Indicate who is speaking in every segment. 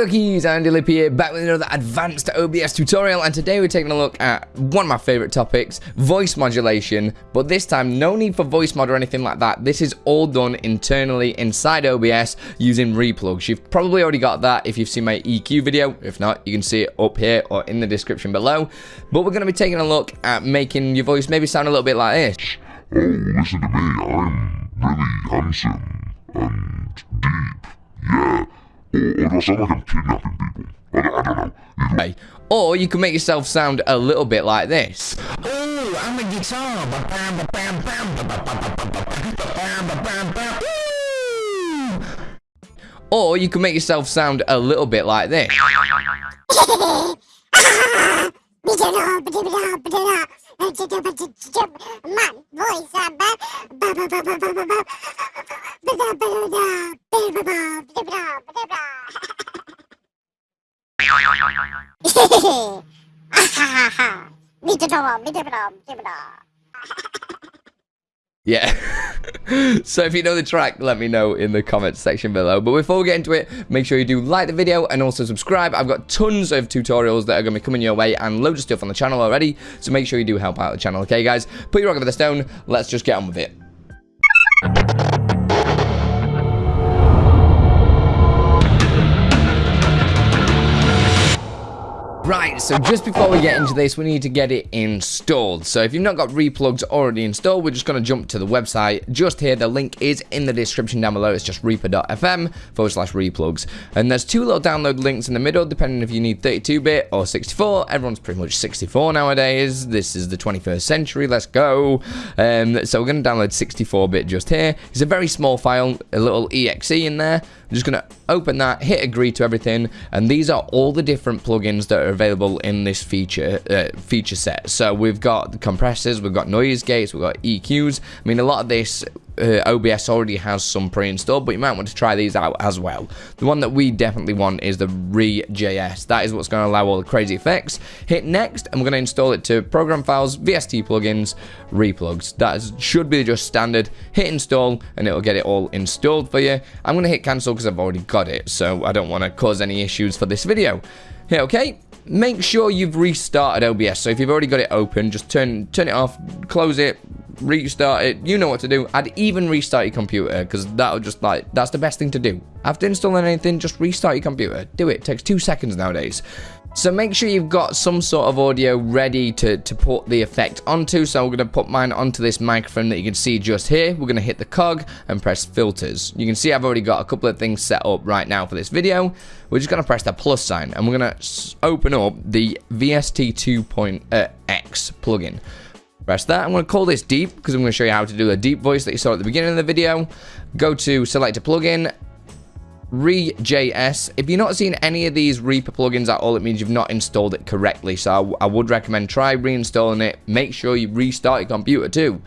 Speaker 1: Andy Lip here, back with another advanced OBS tutorial and today we're taking a look at one of my favourite topics, voice modulation, but this time no need for Voicemod or anything like that, this is all done internally inside OBS using ReaPlugs. You've probably already got that if you've seen my EQ video, if not you can see it up here or in the description below, but we're going to be taking a look at making your voice maybe sound a little bit like this.
Speaker 2: Oh, listen to me, I'm really handsome and deep. Or, or do I sound like I'm kidnapping people? I don't, I don't know. Either
Speaker 1: Or you can make yourself sound a little bit like this.
Speaker 3: Ooh, I'm a guitar.
Speaker 1: Or you can make yourself sound a little bit like this.
Speaker 4: Hehehe! Ah ha ha ha! Me da da, me da da, me da da.
Speaker 1: Yeah. so if you know the track, let me know in the comments section below. But before we get into it, make sure you do like the video and also subscribe. I've got tons of tutorials that are going to be coming your way and loads of stuff on the channel already. So make sure you do help out the channel, okay guys? Put your rock over the stone. Let's just get on with it. Right, so just before we get into this, we need to get it installed. So if you've not got ReaPlugs already installed, we're just going to jump to the website just here. The link is in the description down below. It's just reaper.fm forward slash reaplugs. And there's two little download links in the middle, depending if you need 32-bit or 64. Everyone's pretty much 64 nowadays. This is the 21st century. Let's go. Um, so we're going to download 64-bit just here. It's a very small file, a little exe in there. I'm just going to open that, hit agree to everything, and these are all the different plugins that are available in this feature uh, feature set. So we've got compressors, we've got noise gates, we've got EQs. I mean, a lot of this uh, OBS already has some pre-installed, but you might want to try these out as well. The one that we definitely want is the ReaJS. That is what's going to allow all the crazy effects. Hit next, and we're going to install it to program files, VST plugins, ReaPlugs. That is, should be just standard. Hit install, and it'll get it all installed for you. I'm going to hit cancel because I've already got it, so I don't want to cause any issues for this video. Hit OK. Make sure you've restarted OBS. So if you've already got it open, just turn turn it off, close it, restart it. You know what to do. I'd even restart your computer because that'll just like that's the best thing to do. After installing anything, just restart your computer. Do it. it takes two seconds nowadays. So make sure you've got some sort of audio ready to, to put the effect onto. So I'm going to put mine onto this microphone that you can see just here. We're going to hit the cog and press filters. You can see I've already got a couple of things set up right now for this video. We're just going to press the plus sign and we're going to open up the VST2.x uh, plugin. Press that. I'm going to call this deep because I'm going to show you how to do a deep voice that you saw at the beginning of the video. Go to select a plugin ReaJS. If you're not seeing any of these Reaper plugins at all, it means you've not installed it correctly. So I, I would recommend try reinstalling it. Make sure you restart your computer too.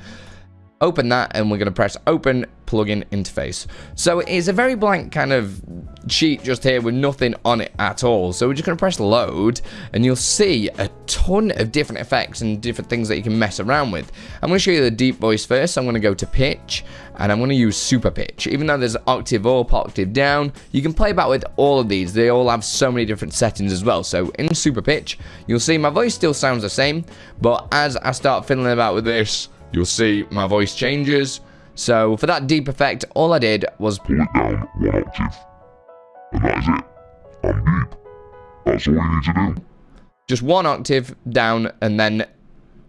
Speaker 1: Open that and we're going to press open plugin interface. So it's a very blank kind of sheet just here with nothing on it at all. So we're just going to press load and you'll see a ton of different effects and different things that you can mess around with. I'm going to show you the deep voice first. I'm going to go to pitch and I'm going to use super pitch. Even though there's octave up, octave down, you can play about with all of these. They all have so many different settings as well. So in super pitch, you'll see my voice still sounds the same, but as I start fiddling about with this, you'll see my voice changes. So for that deep effect, all I did was
Speaker 2: pull it down one octave. And that is it. I'm deep. That's all you need to do.
Speaker 1: just one octave down and then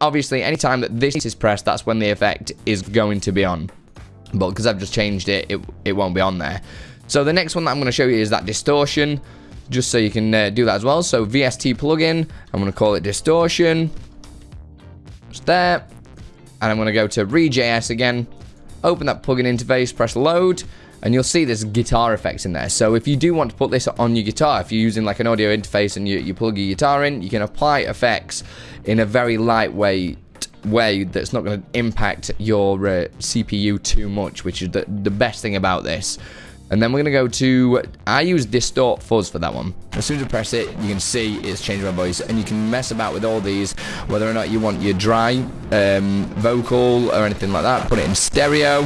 Speaker 1: obviously anytime that this is pressed that's when the effect is going to be on but because I've just changed it it, it won't be on there so the next one that I'm going to show you is that distortion just so you can uh, do that as well so VST plugin I'm going to call it distortion just there and I'm going to go to ReaJS again open that plugin interface press load and you'll see there's guitar effects in there. So if you do want to put this on your guitar, if you're using like an audio interface and you, you plug your guitar in, you can apply effects in a very lightweight way that's not going to impact your uh, CPU too much, which is the, the best thing about this. And then we're going to go to, I use Distort Fuzz for that one. As soon as I press it, you can see it's changed my voice. And you can mess about with all these, whether or not you want your dry um, vocal or anything like that. Put it in stereo.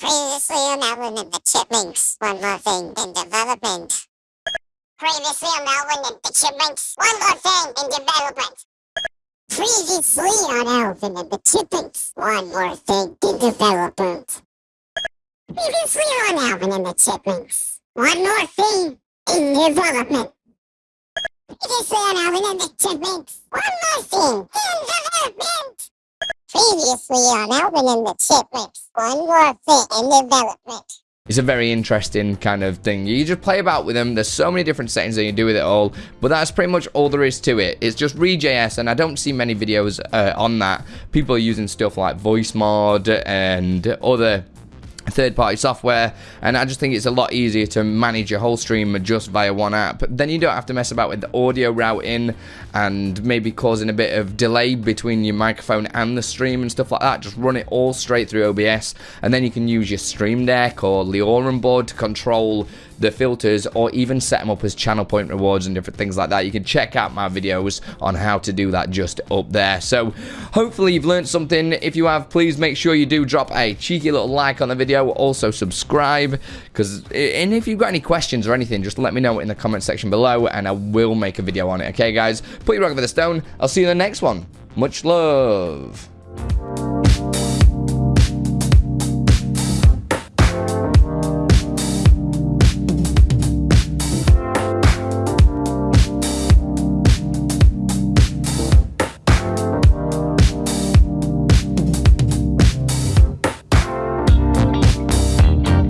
Speaker 4: Previously on Alvin and the Chipmunks. One more thing in development. Previously on Alvin and the Chipmunks. One more thing in development. Previously on Alvin and the Chipmunks. One more thing in development. Previously on Alvin and the Chipmunks. One more thing in development. Previously on Alvin and the Chipmunks. One more thing in development. Previously on Alvin and the Chipmunks. One more thing in development.
Speaker 1: It's a very interesting kind of thing. You just play about with them. There's so many different settings that you do with it all, but that's pretty much all there is to it. It's just ReaJS, and I don't see many videos uh, on that. People are using stuff like Voicemod and other third-party software and I just think it's a lot easier to manage your whole stream just via one app. Then you don't have to mess about with the audio routing and maybe causing a bit of delay between your microphone and the stream and stuff like that. Just run it all straight through OBS and then you can use your Stream Deck or Leorum board to control the filters or even set them up as channel point rewards and different things like that. You can check out my videos on how to do that just up there. So hopefully you've learned something. If you have please make sure you do drop a cheeky little like on the video. Also subscribe because and if you've got any questions or anything just let me know in the comment section below and I will make a video on it. Okay guys? Put your rock over the stone. I'll see you in the next one. Much love